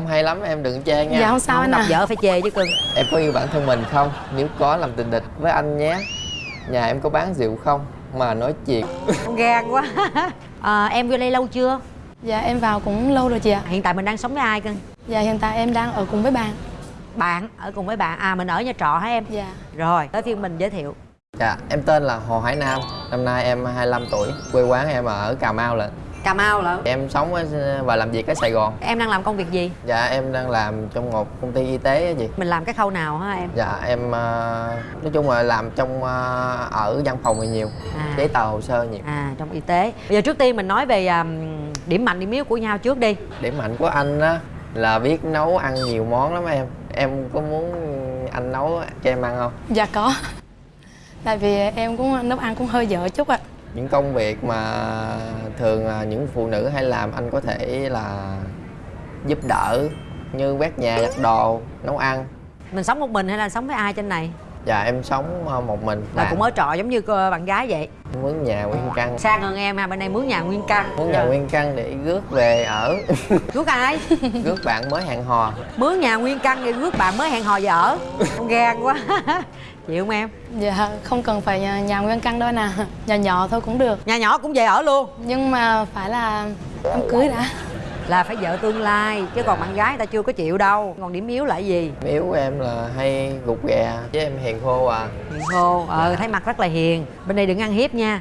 Không hay lắm em đừng chê nha. Dạ không sao không anh gặp à. vợ phải chê chứ cưng. Em có yêu bản thân mình không? Nếu có làm tình địch với anh nhé. Nhà em có bán rượu không? Mà nói chuyện. Gan quá. À, em vô đây lâu chưa? Dạ em vào cũng lâu rồi chị ạ. Hiện tại mình đang sống với ai cưng? Dạ hiện tại em đang ở cùng với bạn. Bạn? Ở cùng với bạn. À mình ở nhà trọ hả em? Dạ. Rồi tới phiên mình giới thiệu. Dạ em tên là Hồ Hải Nam. Năm nay em 25 tuổi Quê quán em ở Cà Mau lận cà mau lận. Em sống ở, và làm việc ở Sài Gòn. Em đang làm công việc gì? Dạ em đang làm trong một công ty y tế á chị. Mình làm cái khâu nào hả em? Dạ em ờ, nói chung là làm trong ờ, ở văn phòng thì nhiều À. Giấy tờ hồ sơ nhiều. À trong y tế. Bây giờ trước tiên mình nói về um, điểm mạnh điểm yếu của nhau trước đi. Điểm mạnh của anh á là biết nấu ăn nhiều món lắm em. Em có muốn anh nấu cho em ăn không? Dạ có. Tại vì em cũng nấu ăn cũng hơi dở chút ạ những công việc mà thường là những phụ nữ hay làm anh có thể là giúp đỡ như quét nhà giặt đồ nấu ăn. Mình sống một mình hay là sống với ai trên này? Dạ em sống ờ, một mình. Là Bạn cũng ở trọ giống như cô bạn gái vậy? Mướn nhà nguyên căn. Sang hơn em ha bên đây mướn nhà nguyên căn. Mướn nhà nguyên căn để rước về ở. Rước ai? Rước bạn mới hẹn hò. Mướn nhà nguyên căn để rước bạn mới hẹn hò về ở. Con gan quá chịu không em? Dạ không cần phải nhà, nhà nguyên căn đâu anh à. Nhà nhỏ thôi cũng được. Nhà nhỏ cũng về ở luôn. Nhưng mà phải là đám cưới đã. Là phải vợ tương lai chứ còn bạn gái ta chưa có chịu đâu. Còn điểm yếu là gì? Yếu của em là hay gục ghè chứ em hiền khô à. Hiền khô ờ thấy mặt rất là hiền. Bên đây đừng ăn hiếp nha.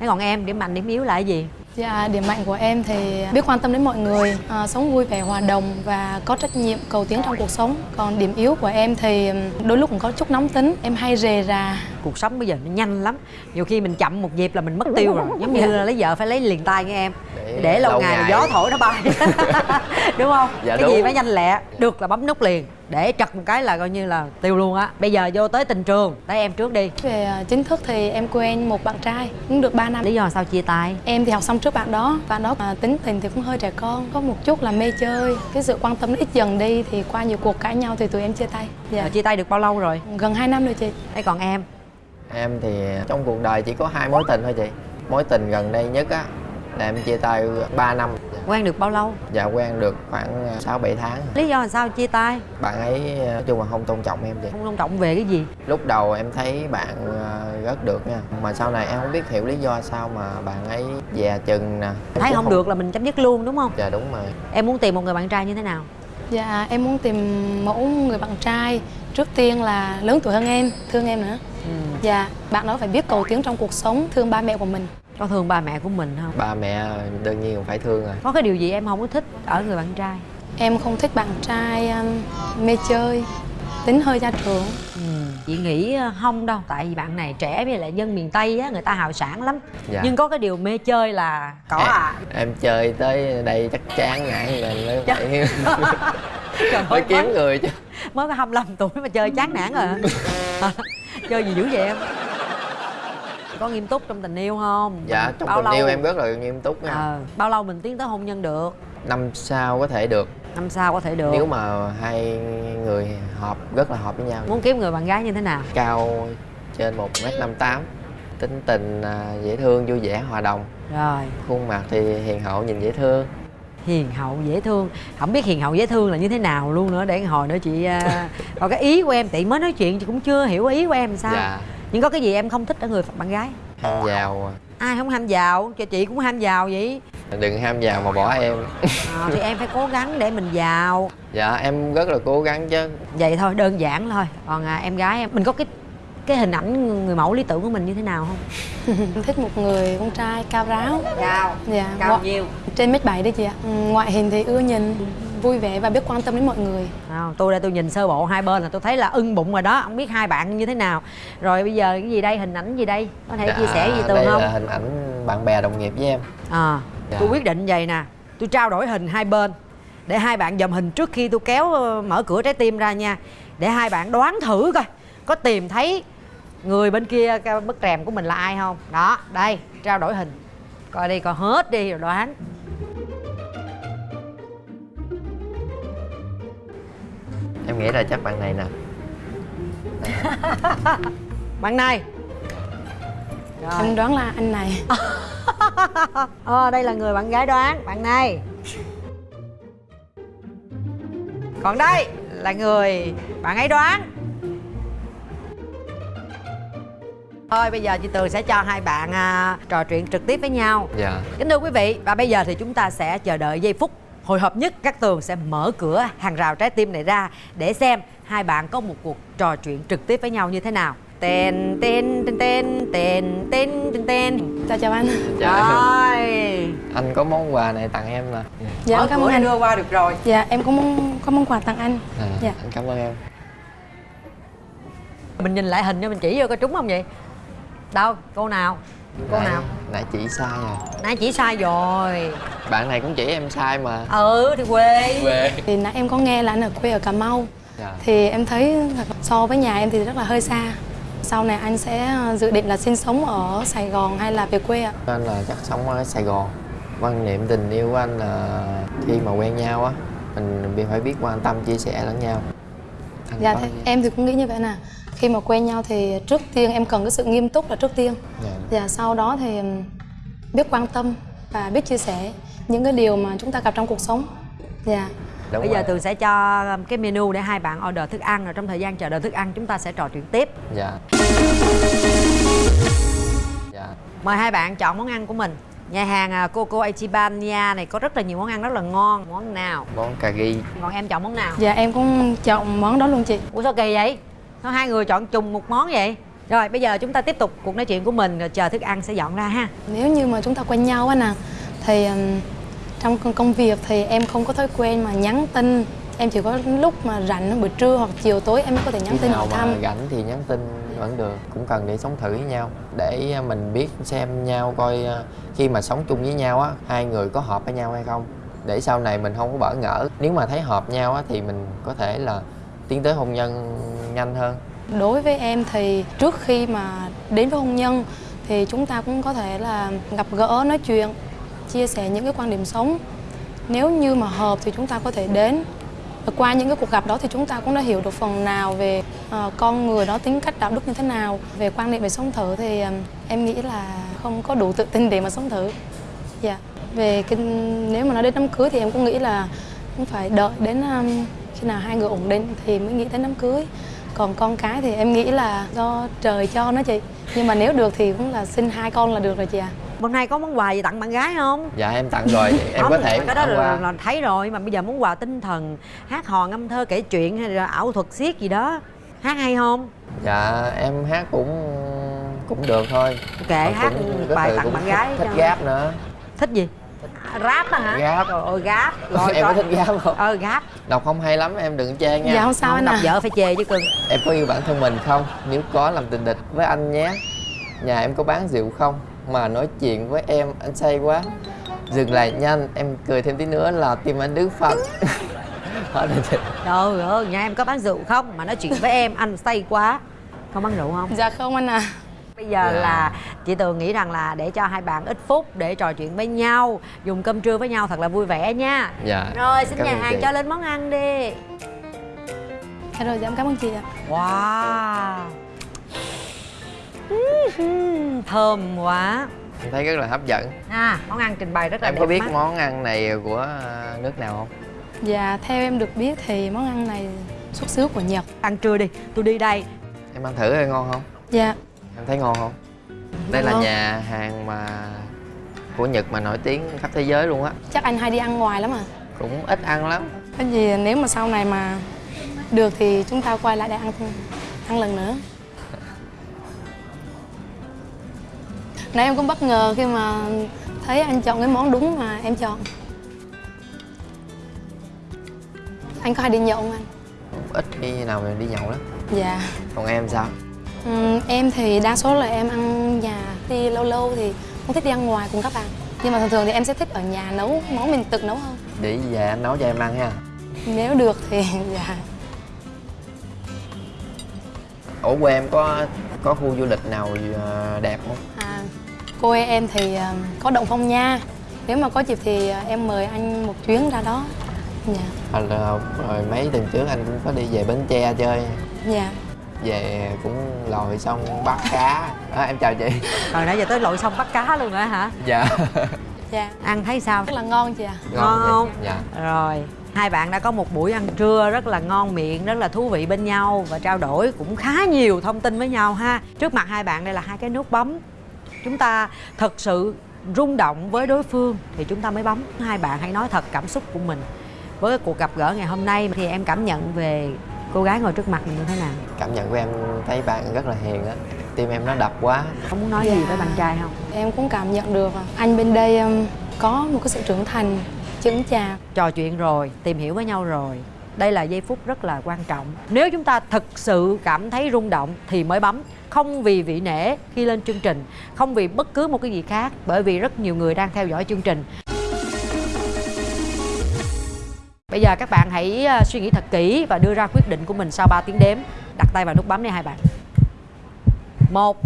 Thế còn em điểm mạnh điểm yếu là cái gì Dạ điểm mạnh của em thì biết quan tâm đến mọi người à, Sống vui vẻ hòa đồng và có trách nhiệm cầu tiến trong cuộc sống. Còn điểm yếu của em thì đôi lúc cũng có chút nóng tính Em hay rề rà. Cuộc sống bây giờ nó nhanh lắm nhiều khi mình chậm một nhịp là mình mất tiêu rồi giống như là lấy vợ phải lấy liền tay nghe em. Để để lâu, lâu ngày, ngày. gió thổi nó bay đúng không? Dạ cái gì đúng. phải nhanh lẹ được là bấm nút liền để trật một cái là coi như là tiêu luôn á. Bây giờ vô tới tình trường tới em trước đi. Về à, chính thức thì em quen một bạn trai cũng được 3 năm. Lý do sao chia tay? Em thì học xong trước bạn đó Bạn đó à, tính tình thì cũng hơi trẻ con Có một chút là mê chơi. Cái sự quan tâm nó ít dần đi Thì qua nhiều cuộc cãi nhau thì tụi em chia tay. Dạ. Rồi chia tay được bao lâu rồi? Gần 2 năm rồi chị. Thế còn em? Em thì trong cuộc đời chỉ có hai mối tình thôi chị. Mối tình gần đây nhất á là em chia tay 3 năm quen được bao lâu? Dạ quen được khoảng 6 7 tháng. Lý do là sao chia tay? Bạn ấy nói chung là không tôn trọng em chị không tôn trọng về cái gì? Lúc đầu em thấy bạn ờ, rất được nha mà sau này em không biết hiểu lý do sao mà bạn ấy dè chừng nè. Em thấy cũng không được là mình chấm dứt luôn đúng không? Dạ đúng rồi. Em muốn tìm một người bạn trai như thế nào? Dạ em muốn tìm mẫu người bạn trai. Trước tiên là lớn tuổi hơn em Thương em nữa. Ừ. Dạ bạn đó phải biết cầu tiến trong cuộc sống Thương ba mẹ của mình có thương ba mẹ của mình không? Ba mẹ đương nhiên phải thương rồi. Có cái điều gì em không có thích ở người bạn trai? Em không thích bạn trai um, mê chơi Tính hơi gia trưởng. Ừ. chị nghĩ ờ, không đâu. Tại vì bạn này trẻ với lại dân miền tây á người ta hào sản lắm. Dạ. nhưng có cái điều mê chơi là có à. em chơi tới đây chắc chán ngại lên mới Chắc- phải Trời ơi, kiếm mới, người chứ. mới có 25 tuổi mà chơi chán nản rồi. Chơi gì dữ vậy em có nghiêm túc trong tình yêu không? Dạ trong bao tình lâu? yêu em rất là nghiêm túc nha. Ờ, bao lâu mình tiến tới hôn nhân được? Năm sau có thể được. Năm sau có thể được. Nếu mà hai người hợp rất là hợp với nhau. Muốn kiếm người bạn gái như thế nào? Cao trên một m năm tám tính tình à, dễ thương vui vẻ hòa đồng. Rồi. Khuôn mặt thì hiền hậu nhìn dễ thương. Hiền hậu dễ thương. Không biết hiền hậu dễ thương là như thế nào luôn nữa. Để hồi nữa chị à, còn cái ý của em chị mới nói chuyện chị cũng chưa hiểu ý của em sao. Dạ nhưng có cái gì em không thích ở người bạn gái? Ham giàu ai không ham giàu? Cho chị cũng ham giàu vậy. Đừng ham giàu mà bỏ em. À, thì em phải cố gắng để mình giàu. Dạ em rất là cố gắng chứ. Vậy thôi đơn giản thôi. Còn à, em gái em mình có cái cái hình ảnh người mẫu lý tưởng của mình như thế nào không? Thích một người con trai cao ráo. Cao. Dạ cao ngoại- nhiêu Trên mét bảy đấy chị ạ. Ừ, Ngoại hình thì ưa nhìn Vui vẻ và biết quan tâm đến mọi người. Không, tôi đây tôi nhìn sơ bộ hai bên là tôi thấy là ưng bụng rồi đó không biết hai bạn như thế nào. Rồi bây giờ cái gì đây hình ảnh gì đây? Có thể chia sẻ gì tường Dạ, đây không? là hình ảnh bạn bè đồng nghiệp với em. À Dạ. tôi quyết định vậy nè tôi trao đổi hình hai bên để hai bạn dòm hình trước khi tôi kéo ờ, mở cửa trái tim ra nha. Để hai bạn đoán thử coi có tìm thấy người bên kia cái bức rèm của mình là ai không? Đó đây trao đổi hình. Coi đi coi hết đi rồi đoán. Em nghĩ là chắc bạn này nè. Bạn này. Rồi. Em đoán là anh này. Ờ đây là người bạn gái đoán bạn này. Còn đây là người bạn ấy đoán Thôi bây giờ chị Tường sẽ cho hai bạn à, trò chuyện trực tiếp với nhau. Dạ. Kính thưa quý vị và bây giờ thì chúng ta sẽ chờ đợi giây phút hồi hộp nhất. Các Tường sẽ mở cửa hàng rào trái tim này ra Để xem hai bạn có một cuộc trò chuyện trực tiếp với nhau như thế nào. Tên tên tên tên tên tên tên tên Chào chào anh. Chào Rồi. Anh có món quà này tặng em nè Dạ, dạ cảm ơn anh. đưa qua được rồi. Dạ em có món, có món quà tặng anh. À, dạ. Anh cảm ơn em. Mình nhìn lại hình cho mình chỉ vô có trúng không vậy? Đâu? Cô nào? Cô nãy, nào? nãy chỉ sai à. Nãy chỉ sai rồi. Bạn này cũng chỉ em sai mà. Ừ thì quê. Quê. Thì nãy em có nghe là anh ở quê ở Cà Mau. Dạ. Thì em thấy so với nhà em thì rất là hơi xa. Sau này anh sẽ ờ, dự định là sinh sống ở Sài Gòn hay là về quê ạ? anh là chắc sống ở sài gòn. Quan niệm tình yêu của anh là khi mà quen nhau á mình phải biết quan tâm chia sẻ lẫn nhau. Anh Dạ thế, em thì cũng nghĩ như vậy nè Khi mà quen nhau thì trước tiên em cần cái sự nghiêm túc là trước tiên. Dạ. Và sau đó thì biết quan tâm và biết chia sẻ những cái điều mà chúng ta gặp trong cuộc sống. Dạ. Đúng bây giờ rồi. tường sẽ cho cái menu để hai bạn order thức ăn rồi trong thời gian chờ đợi thức ăn chúng ta sẽ trò chuyện tiếp. Dạ. Dạ. Mời hai bạn chọn món ăn của mình. Nhà hàng à, Coco Ichibanya này có rất là nhiều món ăn rất là ngon. Món nào? Món cà ri. Còn em chọn món nào? Dạ em cũng chọn món đó luôn chị. Ủa sao kỳ vậy sao hai người chọn chung một món vậy. Rồi bây giờ chúng ta tiếp tục cuộc nói chuyện của mình rồi chờ thức ăn sẽ dọn ra ha. Nếu như mà chúng ta quen nhau á nè Thì trong công- việc thì em không có thói quen mà nhắn tin. Em chỉ có lúc mà rảnh buổi trưa hoặc chiều tối em mới có thể nhắn khi tin hỏi mà thăm. rảnh thì nhắn tin vẫn được cũng cần để sống thử với nhau. Để mình biết xem nhau coi ờ, khi mà sống chung với nhau á hai người có hợp với nhau hay không. Để sau này mình không có bỡ ngỡ. Nếu mà thấy hợp nhau á thì mình có thể là tiến tới hôn nhân nhanh hơn? Đối với em thì trước khi mà đến với hôn nhân thì chúng ta cũng có thể là gặp gỡ nói chuyện chia sẻ những cái quan điểm sống. Nếu như mà hợp thì chúng ta có thể đến. Và qua những cái cuộc gặp đó thì chúng ta cũng đã hiểu được phần nào về uh, con người đó tính cách đạo đức như thế nào. Về quan niệm về sống thử thì um, em nghĩ là không có đủ tự tin để mà sống thử. Dạ. Về cái nếu mà nói đến đám cưới thì em cũng nghĩ là cũng phải đợi đến um, khi nào hai người ổn định thì mới nghĩ đến đám cưới còn con cái thì em nghĩ là do trời cho nó chị. Nhưng mà nếu được thì cũng là sinh hai con là được rồi chị à hôm nay có món quà gì tặng bạn gái không? Dạ em tặng rồi. Em Không, có thể cái đó là, là thấy rồi mà bây giờ món quà tinh thần hát hò ngâm thơ kể chuyện hay là ảo thuật xiết gì đó hát hay không? Dạ em hát cũng cũng được thôi. Kệ hát bài tặng bạn thích- gái thích cho. gáp nữa. Thích gì rap á hả? Rap. trời ơi rap rồi em có rồi. thích gáp không? Ờ rap đọc không hay lắm em đừng chê nha. Dạ không sao không anh đọc à vợ phải chê chứ cưng. Em có yêu bản thân mình không? Nếu có làm tình địch với anh nhé. Nhà em có bán rượu không? Mà nói chuyện với em anh say quá. Dừng lại nhanh Em cười thêm tí nữa là tim anh đứng chị trời ơi nhà em có bán rượu không? Mà nói chuyện với em anh say quá. Không bán rượu không? Dạ không anh à bây giờ Dạ. là chị tường nghĩ rằng là để cho hai bạn ít phút để trò chuyện với nhau dùng cơm trưa với nhau thật là vui vẻ nha Dạ rồi xin Cảm nhà hàng chị. cho lên món ăn đi dạ rồi dạ em cảm ơn chị ạ wow thơm quá Em thấy rất là hấp dẫn à món ăn trình bày rất là Em đẹp có biết mắt. món ăn này của à, nước nào không? dạ theo em được biết thì món ăn này xuất xứ của nhật ăn trưa đi tôi đi đây Em ăn thử coi ngon không? dạ Em thấy ngon không? Đây là nhà hàng mà của Nhật mà nổi tiếng khắp thế giới luôn á. Chắc anh hay đi ăn ngoài lắm à? Cũng ít ăn lắm. Cái gì nếu mà sau này mà được thì chúng ta quay lại để ăn ăn lần nữa. Nãy em cũng bất ngờ khi mà thấy anh chọn cái món đúng mà em chọn. Anh có hay đi nhậu không anh? Ít khi nào mình đi nhậu lắm. Dạ. Còn em sao? Ừm, em thì đa số là em ăn nhà đi lâu lâu thì không thích đi ăn ngoài cùng các bạn. Nhưng mà thường thường thì em sẽ thích ở nhà nấu món mình tự nấu hơn. Để về anh nấu cho em ăn ha nếu được thì dạ. Ở quê em có có khu du lịch nào ờ, đẹp không? À, quê em thì à, có động phong nha. Nếu mà có dịp thì à, em mời anh một chuyến ra đó. Dạ. Hoặc là rồi mấy tuần trước anh cũng có đi về Bến Tre chơi. Dạ Về cũng lòi xong bắt cá. À, Em chào chị. Rồi nãy giờ tới lội sông bắt cá luôn hả hả? Dạ. Dạ. Ăn thấy sao? Rất là ngon chị ạ. Ngon chị. không? Dạ. Rồi hai bạn đã có một buổi ăn trưa rất là ngon miệng rất là thú vị bên nhau và trao đổi cũng khá nhiều thông tin với nhau ha. Trước mặt hai bạn đây là hai cái nút bấm. Chúng ta thật sự rung động với đối phương thì chúng ta mới bấm. Hai bạn hãy nói thật cảm xúc của mình. Với cái cuộc gặp gỡ ngày hôm nay thì em cảm nhận về cô gái ngồi trước mặt mình như thế nào? Cảm nhận của em thấy bạn rất là hiền á. Tim em nó đập quá. Không muốn nói gì với bạn trai không? Em cũng cảm nhận được. À, anh bên đây có một cái sự trưởng thành, chững chạc. trò chuyện rồi tìm hiểu với nhau rồi. Đây là giây phút rất là quan trọng. Nếu chúng ta thực sự cảm thấy rung động thì mới bấm. Không vì vị nể khi lên chương trình không vì bất cứ một cái gì khác bởi vì rất nhiều người đang theo dõi chương trình bây giờ các bạn hãy ờ, suy nghĩ thật kỹ và đưa ra quyết định của mình sau 3 tiếng đếm. Đặt tay vào nút bấm đi hai bạn. Một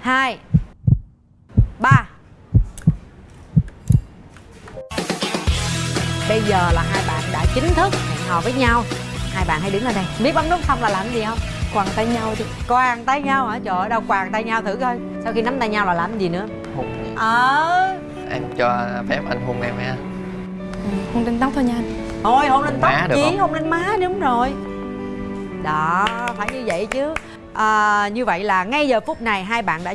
hai ba. Bây giờ là hai bạn đã chính thức hẹn hò với nhau. Hai bạn hãy đứng lên đây. Biết bấm nút xong là làm gì không? Quàng tay nhau thì Quàng tay nhau hả? Trời ơi, đâu quàng tay nhau thử coi. Sau khi nắm tay nhau là làm gì nữa? hôn Ờ. Em cho phép anh hôn em ha ừ, hôn trên tóc thôi nha anh. Thôi hôn lên tóc chí không? hôn lên má đúng rồi Đó, phải như vậy chứ à, Như vậy là ngay giờ phút này hai bạn đã